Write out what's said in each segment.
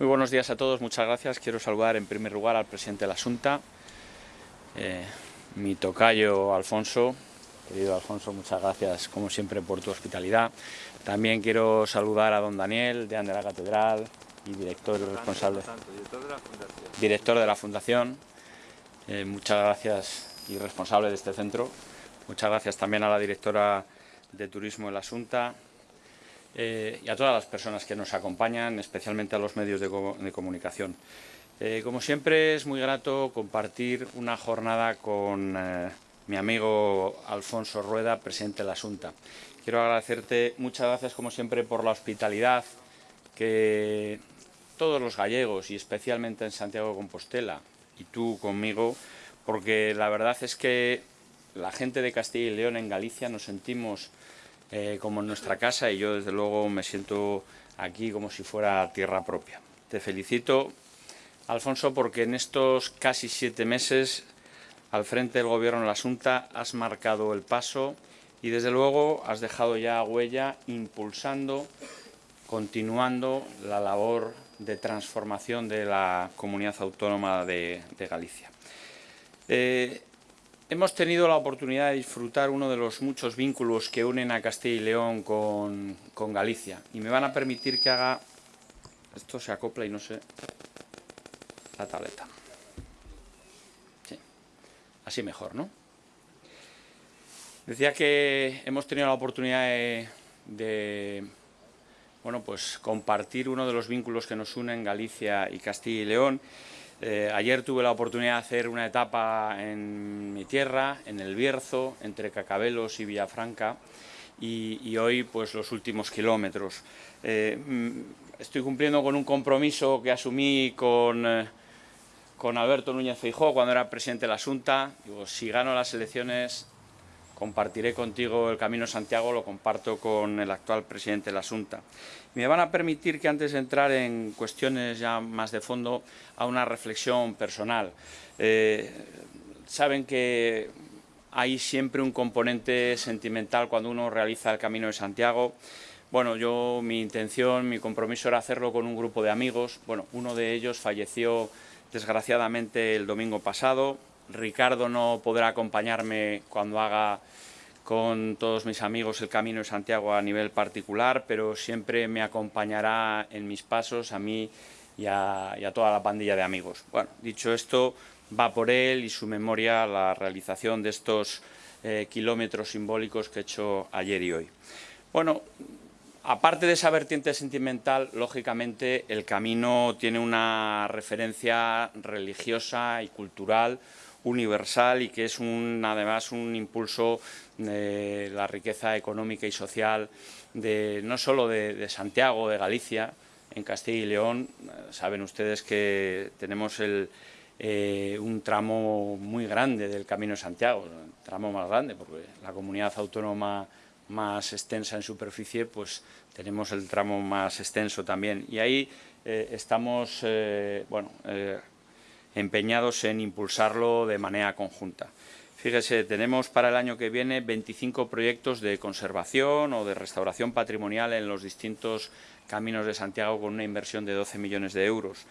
Muy buenos días a todos, muchas gracias. Quiero saludar en primer lugar al presidente de la Junta, eh, mi tocayo Alfonso. Querido Alfonso, muchas gracias como siempre por tu hospitalidad. También quiero saludar a don Daniel, de la Catedral y director responsable. director de la Fundación. Eh, muchas gracias y responsable de este centro. Muchas gracias también a la directora de Turismo de la Junta, eh, y a todas las personas que nos acompañan, especialmente a los medios de, comunicación. Eh, como siempre es muy grato compartir una jornada con eh, mi amigo Alfonso Rueda, presidente de la Junta. Quiero agradecerte muchas gracias como siempre por la hospitalidad que todos los gallegos y especialmente en Santiago de Compostela y tú conmigo, porque la verdad es que la gente de Castilla y León en Galicia nos sentimos eh, como en nuestra casa y yo desde luego me siento aquí como si fuera tierra propia. Te felicito, Alfonso, porque en estos casi siete meses al frente del Gobierno de la Junta has marcado el paso y desde luego has dejado ya huella impulsando, continuando la labor de transformación de la comunidad autónoma de, Galicia. Eh, Hemos tenido la oportunidad de disfrutar uno de los muchos vínculos que unen a Castilla y León con, Galicia. Y me van a permitir que haga... Esto se acopla y no sé... La tableta. Sí. Así mejor, ¿no? Decía que hemos tenido la oportunidad de, de, bueno, pues compartir uno de los vínculos que nos unen Galicia y Castilla y León eh, ayer tuve la oportunidad de hacer una etapa en mi tierra, en el Bierzo, entre Cacabelos y Villafranca, y, hoy pues los últimos kilómetros. Eh, mm, estoy cumpliendo con un compromiso que asumí con, eh, con Alberto Núñez Feijóo cuando era presidente de la Junta. Si gano las elecciones compartiré contigo el Camino Santiago, lo comparto con el actual presidente de la Junta. Me van a permitir que antes de entrar en cuestiones ya más de fondo, a una reflexión personal. Eh, saben que hay siempre un componente sentimental cuando uno realiza el Camino de Santiago. Bueno, yo, mi intención, mi compromiso era hacerlo con un grupo de amigos. Bueno, uno de ellos falleció desgraciadamente el domingo pasado, Ricardo no podrá acompañarme cuando haga con todos mis amigos el Camino de Santiago a nivel particular, pero siempre me acompañará en mis pasos a mí y a, toda la pandilla de amigos. Bueno, dicho esto, va por él y su memoria la realización de estos eh, kilómetros simbólicos que he hecho ayer y hoy. Bueno, aparte de esa vertiente sentimental, lógicamente el camino tiene una referencia religiosa y cultural universal y que es un, además un impulso de la riqueza económica y social de, no solo de, Santiago, de Galicia, en Castilla y León. Saben ustedes que tenemos el, eh, un tramo muy grande del Camino de Santiago, el tramo más grande, porque la comunidad autónoma más extensa en superficie, pues tenemos el tramo más extenso también. Y ahí eh, estamos, eh, bueno, empeñados en impulsarlo de manera conjunta. Fíjese, tenemos para el año que viene 25 proyectos de conservación o de restauración patrimonial en los distintos caminos de Santiago con una inversión de 12 millones de euros.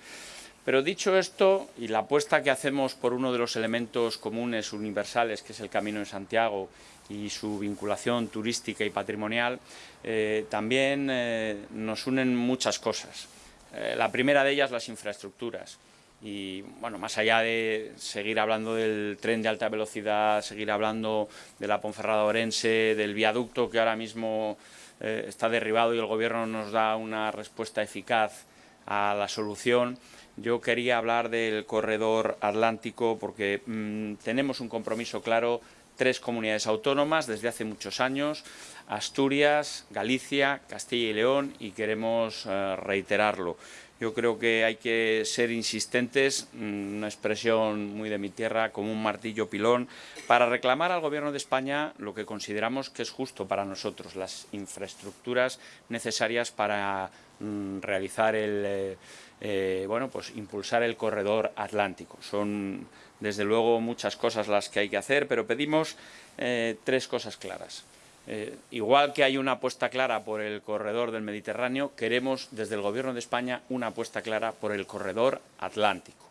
Pero dicho esto, y la apuesta que hacemos por uno de los elementos comunes universales, que es el Camino de Santiago, y su vinculación turística y patrimonial, eh, también eh, nos unen muchas cosas. Eh, la primera de ellas, las infraestructuras y bueno, más allá de seguir hablando del tren de alta velocidad, seguir hablando de la Ponferrada Orense, del viaducto que ahora mismo eh, está derribado y el gobierno nos da una respuesta eficaz a la solución, yo quería hablar del corredor atlántico porque mm, tenemos un compromiso claro, tres comunidades autónomas desde hace muchos años, Asturias, Galicia, Castilla y León y queremos eh, reiterarlo. Yo creo que hay que ser insistentes, mm, una expresión muy de mi tierra, como un martillo pilón, para reclamar al Gobierno de España lo que consideramos que es justo para nosotros, las infraestructuras necesarias para mm, realizar el... Eh, eh, bueno, pues impulsar el corredor atlántico. Son, desde luego, muchas cosas las que hay que hacer, pero pedimos eh, tres cosas claras. Eh, igual que hay una apuesta clara por el corredor del Mediterráneo, queremos desde el Gobierno de España una apuesta clara por el corredor atlántico.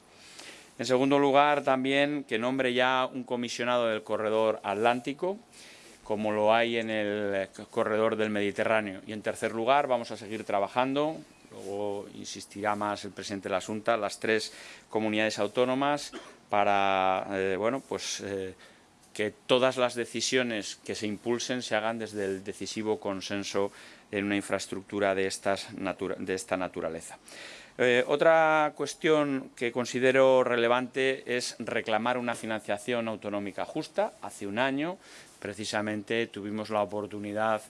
En segundo lugar, también que nombre ya un comisionado del corredor atlántico, como lo hay en el corredor del Mediterráneo. Y en tercer lugar, vamos a seguir trabajando, luego insistirá más el presidente de la Junta, las tres comunidades autónomas para eh, bueno, pues, eh, que todas las decisiones que se impulsen se hagan desde el decisivo consenso en una infraestructura de, estas esta naturaleza. Eh, otra cuestión que considero relevante es reclamar una financiación autonómica justa. Hace un año, precisamente, tuvimos la oportunidad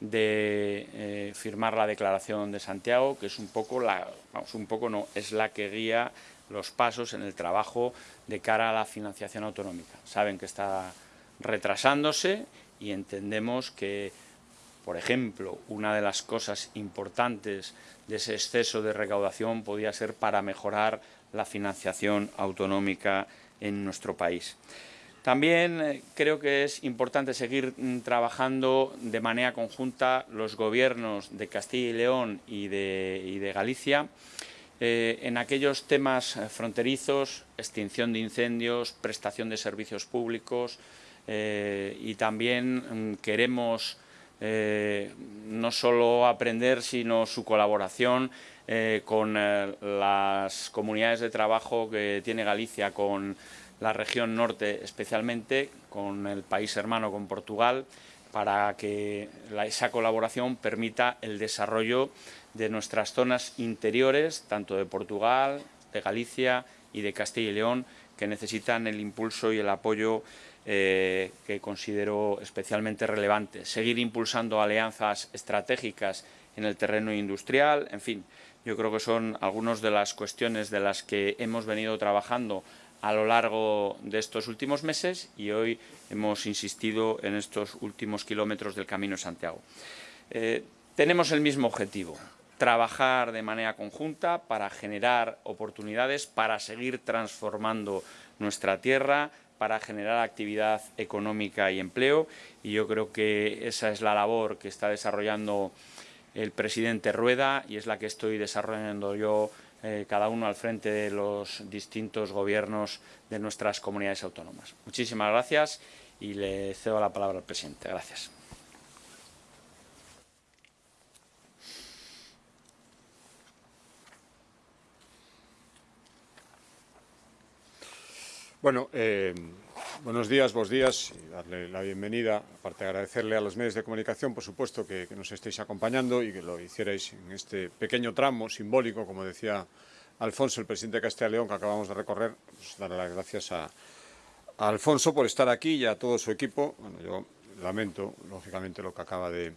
de eh, firmar la Declaración de Santiago, que es un poco la, vamos, un poco no, es la que guía los pasos en el trabajo de cara a la financiación autonómica. Saben que está retrasándose y entendemos que por ejemplo, una de las cosas importantes de ese exceso de recaudación podía ser para mejorar la financiación autonómica en nuestro país. También eh, creo que es importante seguir mm, trabajando de manera conjunta los gobiernos de Castilla y León y de, Galicia eh, en aquellos temas eh, fronterizos, extinción de incendios, prestación de servicios públicos y también mm, queremos eh, no solo aprender, sino su colaboración eh, con eh, las comunidades de trabajo que tiene Galicia, con la región norte especialmente, con el país hermano, con Portugal, para que esa colaboración permita el desarrollo de nuestras zonas interiores, tanto de Portugal, de Galicia y de Castilla y León, que necesitan el impulso y el apoyo eh, que considero especialmente relevante. Seguir impulsando alianzas estratégicas en el terreno industrial, en fin, yo creo que son algunas de las cuestiones de las que hemos venido trabajando a lo largo de estos últimos meses y hoy hemos insistido en estos últimos kilómetros del Camino de Santiago. Eh, tenemos el mismo objetivo, trabajar de manera conjunta para generar oportunidades, para seguir transformando nuestra tierra, para generar actividad económica y empleo y yo creo que esa es la labor que está desarrollando el presidente Rueda y es la que estoy desarrollando yo eh, cada uno al frente de los distintos gobiernos de nuestras comunidades autónomas. Muchísimas gracias y le cedo la palabra al presidente. Gracias. Bueno, eh, buenos días, buenos días y darle la bienvenida, aparte de agradecerle a los medios de comunicación, por supuesto, que, nos estéis acompañando y que lo hicierais en este pequeño tramo simbólico, como decía Alfonso, el presidente de Castilla y León, que acabamos de recorrer, pues darle las gracias a, Alfonso por estar aquí y a todo su equipo. Bueno, yo lamento, lógicamente, lo que acaba de,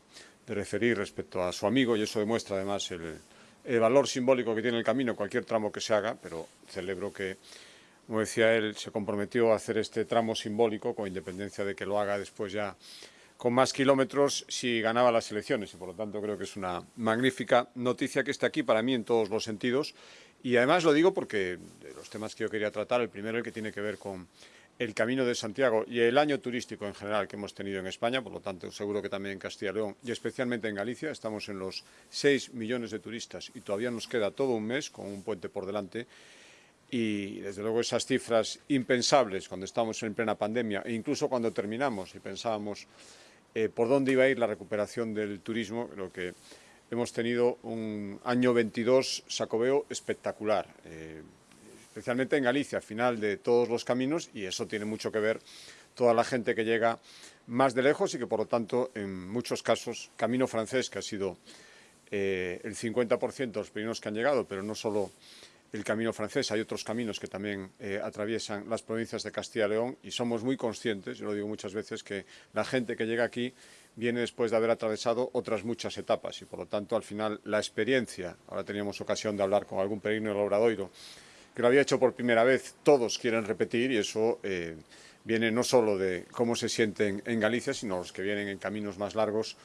referir respecto a su amigo y eso demuestra además el valor simbólico que tiene el camino, cualquier tramo que se haga, pero celebro que como decía él, se comprometió a hacer este tramo simbólico, con independencia de que lo haga después ya con más kilómetros si ganaba las elecciones. Y por lo tanto creo que es una magnífica noticia que esté aquí para mí en todos los sentidos. Y además lo digo porque los temas que yo quería tratar, el primero el que tiene que ver con el Camino de Santiago y el año turístico en general que hemos tenido en España, por lo tanto seguro que también en Castilla y León y especialmente en Galicia, estamos en los 6 millones de turistas y todavía nos queda todo un mes con un puente por delante y desde luego esas cifras impensables cuando estamos en plena pandemia e incluso cuando terminamos y pensábamos eh, por dónde iba a ir la recuperación del turismo, creo que hemos tenido un año 22 sacobeo espectacular, eh, especialmente en Galicia, al final de todos los caminos y eso tiene mucho que ver toda la gente que llega más de lejos y que por lo tanto en muchos casos camino francés que ha sido eh, el 50% de los primeros que han llegado, pero no solo el camino francés, hay otros caminos que también eh, atraviesan las provincias de Castilla y León y somos muy conscientes, yo lo digo muchas veces, que la gente que llega aquí viene después de haber atravesado otras muchas etapas y por lo tanto al final la experiencia, ahora teníamos ocasión de hablar con algún peregrino del Obradoiro, que lo había hecho por primera vez, todos quieren repetir y eso eh, viene no solo de cómo se sienten en Galicia, sino los que vienen en caminos más largos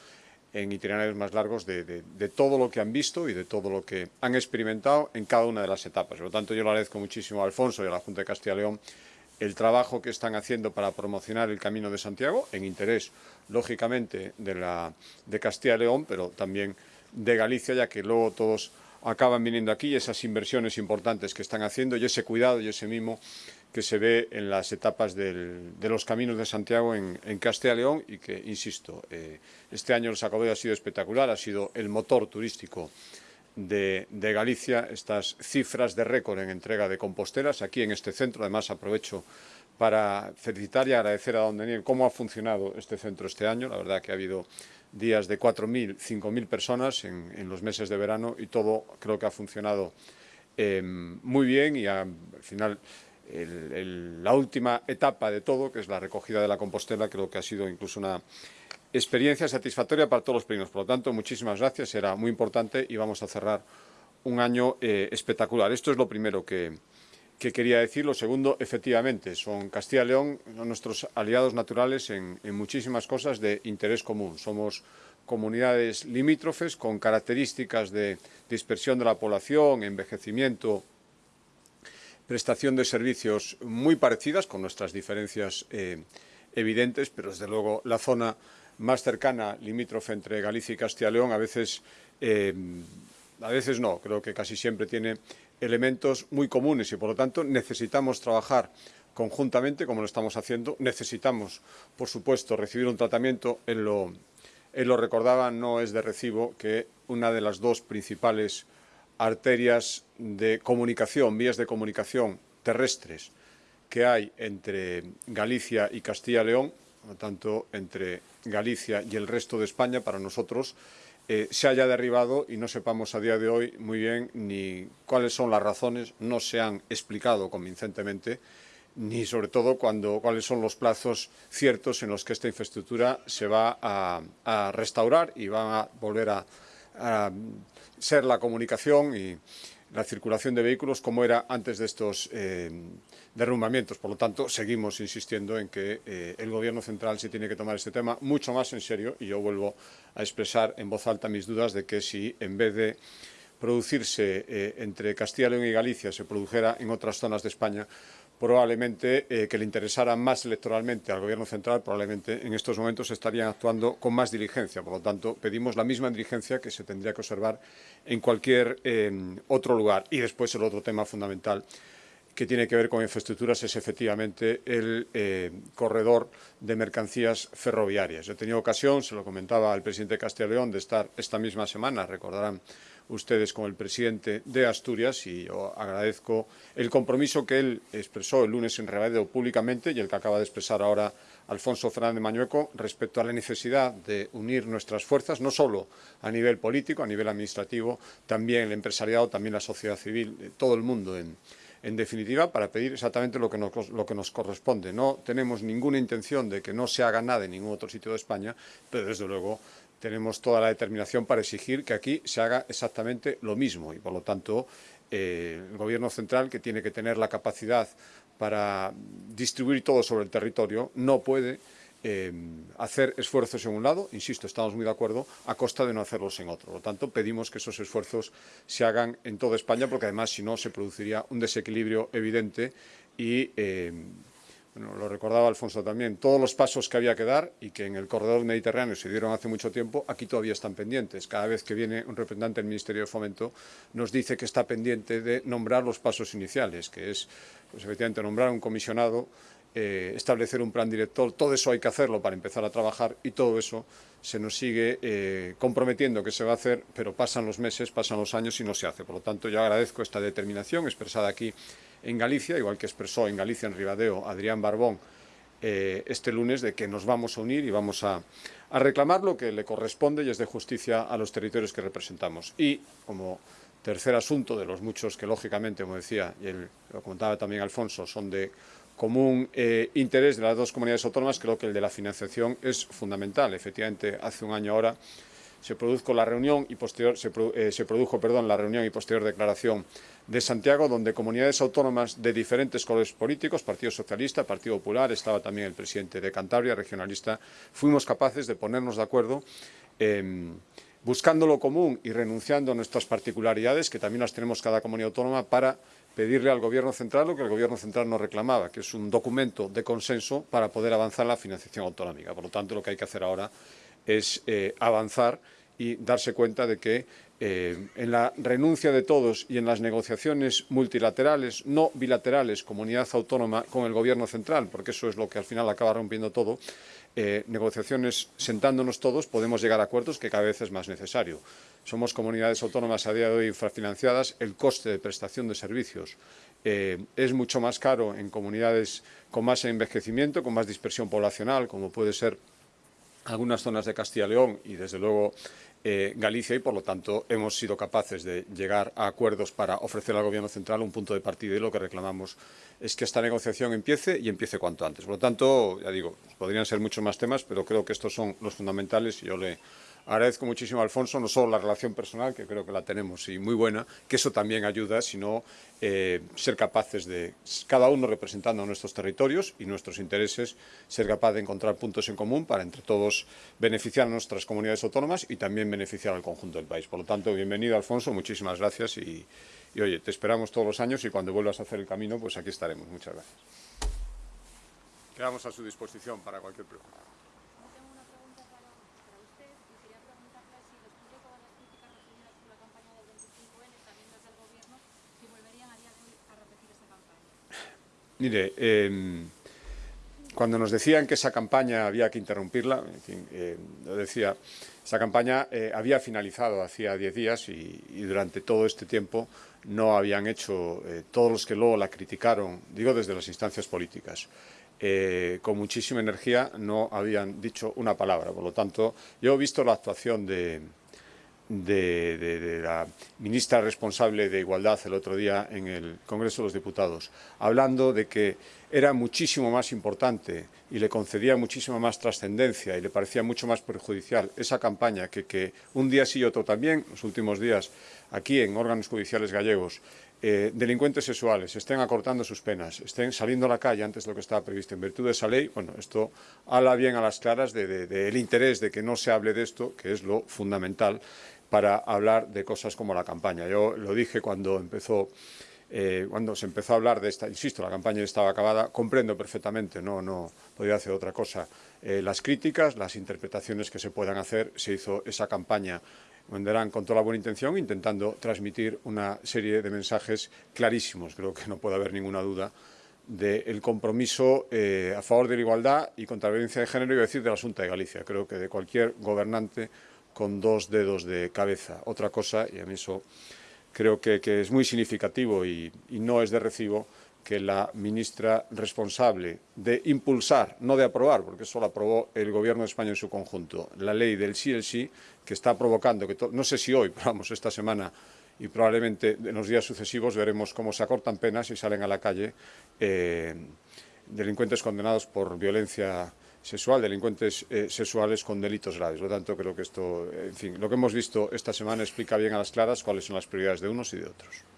en itinerarios más largos de, todo lo que han visto y de todo lo que han experimentado en cada una de las etapas. Por lo tanto, yo le agradezco muchísimo a Alfonso y a la Junta de Castilla y León el trabajo que están haciendo para promocionar el Camino de Santiago, en interés, lógicamente, de, la, de Castilla y León, pero también de Galicia, ya que luego todos acaban viniendo aquí, esas inversiones importantes que están haciendo y ese cuidado y ese mimo que se ve en las etapas de los caminos de Santiago en, en Castilla y León y que, insisto, eh, este año el Sacobeo ha sido espectacular, ha sido el motor turístico de, de, Galicia, estas cifras de récord en entrega de composteras aquí en este centro. Además, aprovecho para felicitar y agradecer a don Daniel cómo ha funcionado este centro este año. La verdad que ha habido días de 4.000, 5.000 personas en, los meses de verano y todo creo que ha funcionado eh, muy bien y al final la última etapa de todo, que es la recogida de la compostela, creo que ha sido incluso una experiencia satisfactoria para todos los peregrinos. Por lo tanto, muchísimas gracias, era muy importante y vamos a cerrar un año eh, espectacular. Esto es lo primero que, que, quería decir. Lo segundo, efectivamente, son Castilla y León nuestros aliados naturales en, en muchísimas cosas de interés común. Somos comunidades limítrofes con características de dispersión de la población, envejecimiento, prestación de servicios muy parecidas, con nuestras diferencias eh, evidentes, pero desde luego la zona más cercana, limítrofe entre Galicia y Castilla y León, a veces, eh, a veces no, creo que casi siempre tiene elementos muy comunes y por lo tanto necesitamos trabajar conjuntamente, como lo estamos haciendo, necesitamos, por supuesto, recibir un tratamiento, él lo, él lo recordaba, no es de recibo que una de las dos principales arterias de comunicación, vías de comunicación terrestres que hay entre Galicia y Castilla y León, por lo tanto, entre Galicia y el resto de España, para nosotros, eh, se haya derribado y no sepamos a día de hoy muy bien ni cuáles son las razones, no se han explicado convincentemente, ni sobre todo cuando, cuáles son los plazos ciertos en los que esta infraestructura se va a, restaurar y va a volver a, a ser la comunicación y la circulación de vehículos como era antes de estos eh, derrumbamientos. Por lo tanto, seguimos insistiendo en que eh, el Gobierno central se tiene que tomar este tema mucho más en serio y yo vuelvo a expresar en voz alta mis dudas de que si en vez de producirse eh, entre Castilla y León y Galicia se produjera en otras zonas de España, probablemente eh, que le interesara más electoralmente al Gobierno central, probablemente en estos momentos estarían actuando con más diligencia. Por lo tanto, pedimos la misma diligencia que se tendría que observar en cualquier eh, otro lugar. Y después el otro tema fundamental que tiene que ver con infraestructuras es efectivamente el eh, corredor de mercancías ferroviarias. He tenido ocasión, se lo comentaba al presidente de Castilla y León, de estar esta misma semana, recordarán ustedes con el presidente de Asturias y yo agradezco el compromiso que él expresó el lunes en Rebadeo públicamente y el que acaba de expresar ahora Alfonso Fernández Mañueco respecto a la necesidad de unir nuestras fuerzas, no solo a nivel político, a nivel administrativo, también el empresariado, también la sociedad civil, todo el mundo en, en definitiva, para pedir exactamente lo que, nos, corresponde. No tenemos ninguna intención de que no se haga nada en ningún otro sitio de España, pero desde luego tenemos toda la determinación para exigir que aquí se haga exactamente lo mismo y, por lo tanto, eh, el Gobierno central, que tiene que tener la capacidad para distribuir todo sobre el territorio, no puede eh, hacer esfuerzos en un lado, insisto, estamos muy de acuerdo, a costa de no hacerlos en otro. Por lo tanto, pedimos que esos esfuerzos se hagan en toda España, porque además, si no, se produciría un desequilibrio evidente y eh, bueno, lo recordaba Alfonso también, todos los pasos que había que dar y que en el corredor mediterráneo se dieron hace mucho tiempo, aquí todavía están pendientes. Cada vez que viene un representante del Ministerio de Fomento nos dice que está pendiente de nombrar los pasos iniciales, que es, pues efectivamente, nombrar un comisionado, eh, establecer un plan director, todo eso hay que hacerlo para empezar a trabajar y todo eso se nos sigue eh, comprometiendo que se va a hacer, pero pasan los meses, pasan los años y no se hace. Por lo tanto, yo agradezco esta determinación expresada aquí en Galicia, igual que expresó en Galicia, en Ribadeo, Adrián Barbón, eh, este lunes, de que nos vamos a unir y vamos a, a reclamar lo que le corresponde y es de justicia a los territorios que representamos. Y, como tercer asunto de los muchos que, lógicamente, como decía, y él, lo comentaba también Alfonso, son de común eh, interés de las dos comunidades autónomas, creo que el de la financiación es fundamental. Efectivamente, hace un año ahora se produjo la reunión y posterior eh, se produjo, perdón, la reunión y posterior declaración de Santiago, donde comunidades autónomas de diferentes colores políticos, Partido Socialista, Partido Popular, estaba también el presidente de Cantabria, regionalista, fuimos capaces de ponernos de acuerdo en, buscando lo común y renunciando a nuestras particularidades, que también las tenemos cada comunidad autónoma, para pedirle al Gobierno central lo que el Gobierno central nos reclamaba, que es un documento de consenso para poder avanzar la financiación autonómica. Por lo tanto, lo que hay que hacer ahora es eh, avanzar y darse cuenta de que eh, en la renuncia de todos y en las negociaciones multilaterales, no bilaterales, comunidad autónoma con el Gobierno central, porque eso es lo que al final acaba rompiendo todo, eh, negociaciones sentándonos todos podemos llegar a acuerdos que cada vez es más necesario. Somos comunidades autónomas a día de hoy infrafinanciadas, el coste de prestación de servicios es mucho más caro en comunidades con más envejecimiento, con más dispersión poblacional, como puede ser algunas zonas de Castilla y León y desde luego eh, Galicia y por lo tanto hemos sido capaces de llegar a acuerdos para ofrecer al Gobierno central un punto de partida y lo que reclamamos es que esta negociación empiece y empiece cuanto antes. Por lo tanto, ya digo, podrían ser muchos más temas, pero creo que estos son los fundamentales y yo le Agradezco muchísimo a Alfonso no solo la relación personal, que creo que la tenemos y muy buena, que eso también ayuda, sino eh, ser capaces de, cada uno representando nuestros territorios y nuestros intereses, ser capaz de encontrar puntos en común para entre todos beneficiar a nuestras comunidades autónomas y también beneficiar al conjunto del país. Por lo tanto, bienvenido Alfonso, muchísimas gracias y, y oye, te esperamos todos los años y cuando vuelvas a hacer el camino, pues aquí estaremos. Muchas gracias. Quedamos a su disposición para cualquier pregunta. Mire, em, cuando nos decían que esa campaña había que interrumpirla, en fin, eh, lo decía, esa campaña eh, había finalizado hacía diez días y, durante todo este tiempo no habían hecho, eh, todos los que luego la criticaron, digo desde las instancias políticas, con muchísima energía no habían dicho una palabra. Por lo tanto, yo he visto la actuación de, de, la ministra responsable de Igualdad el otro día en el Congreso de los Diputados, hablando de que era muchísimo más importante y le concedía muchísima más trascendencia y le parecía mucho más perjudicial esa campaña que, que un día sí y otro también, los últimos días, aquí en órganos judiciales gallegos, eh, delincuentes sexuales estén acortando sus penas, estén saliendo a la calle antes de lo que estaba previsto. En virtud de esa ley, bueno, esto habla bien a las claras del de, interés de que no se hable de esto, que es lo fundamental para hablar de cosas como la campaña. Yo lo dije cuando empezó eh, cuando se empezó a hablar de esta, insisto, la campaña estaba acabada, comprendo perfectamente, no, no podía hacer otra cosa, eh, las críticas, las interpretaciones que se puedan hacer, se hizo esa campaña vendrán con toda la buena intención, intentando transmitir una serie de mensajes clarísimos, creo que no puede haber ninguna duda, del compromiso eh, a favor de la igualdad y contra la violencia de género, y decir de la Junta de Galicia. Creo que de cualquier gobernante con dos dedos de cabeza. Otra cosa, y a mí eso creo que, es muy significativo y, no es de recibo, que la ministra responsable de impulsar, no de aprobar, porque eso lo aprobó el Gobierno de España en su conjunto, la ley del sí el sí, que está provocando, que no sé si hoy, pero vamos, esta semana y probablemente en los días sucesivos veremos cómo se acortan penas y salen a la calle eh, delincuentes condenados por violencia sexual, delincuentes eh, sexuales con delitos graves. Por lo tanto, creo que esto, en fin, lo que hemos visto esta semana explica bien a las claras cuáles son las prioridades de unos y de otros.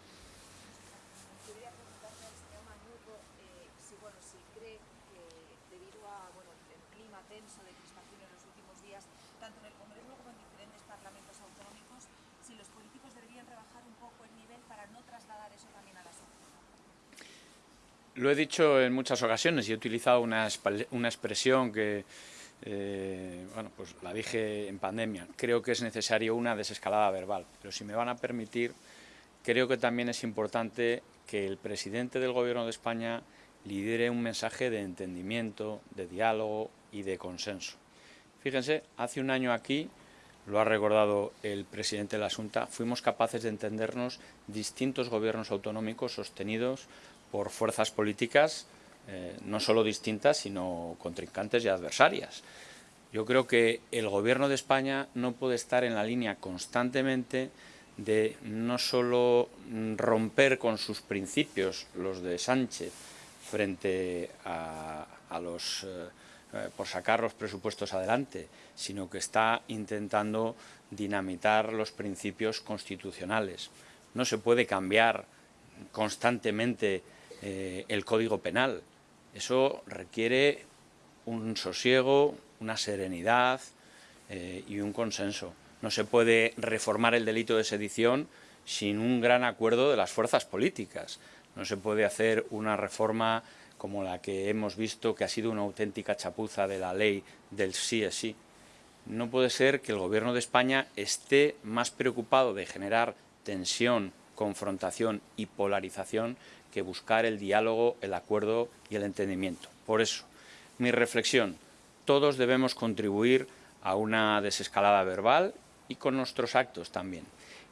Lo he dicho en muchas ocasiones y he utilizado una, una expresión que, eh, bueno, pues la dije en pandemia. Creo que es necesario una desescalada verbal, pero si me van a permitir, creo que también es importante que el presidente del Gobierno de España lidere un mensaje de entendimiento, de diálogo y de consenso. Fíjense, hace un año aquí, lo ha recordado el presidente de la Junta, fuimos capaces de entendernos distintos gobiernos autonómicos sostenidos por fuerzas políticas eh, no solo distintas, sino contrincantes y adversarias. Yo creo que el Gobierno de España no puede estar en la línea constantemente de no solo romper con sus principios, los de Sánchez, frente a, los, eh, eh, por sacar los presupuestos adelante, sino que está intentando dinamitar los principios constitucionales. No se puede cambiar constantemente eh, el Código Penal. Eso requiere un sosiego, una serenidad eh, y un consenso. No se puede reformar el delito de sedición sin un gran acuerdo de las fuerzas políticas. No se puede hacer una reforma como la que hemos visto, que ha sido una auténtica chapuza de la ley del sí es sí. No puede ser que el Gobierno de España esté más preocupado de generar tensión, confrontación y polarización que buscar el diálogo, el acuerdo y el entendimiento. Por eso, mi reflexión, todos debemos contribuir a una desescalada verbal y con nuestros actos también.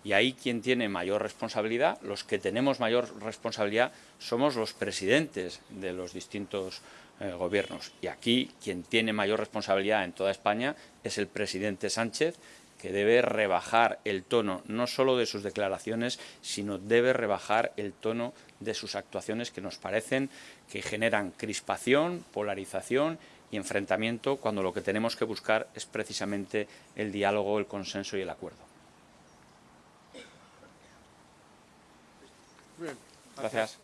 Y ahí quien tiene mayor responsabilidad, los que tenemos mayor responsabilidad, somos los presidentes de los distintos eh, gobiernos. Y aquí quien tiene mayor responsabilidad en toda España es el presidente Sánchez, que debe rebajar el tono no solo de sus declaraciones, sino debe rebajar el tono de sus actuaciones que nos parecen que generan crispación, polarización y enfrentamiento cuando lo que tenemos que buscar es precisamente el diálogo, el consenso y el acuerdo. Gracias.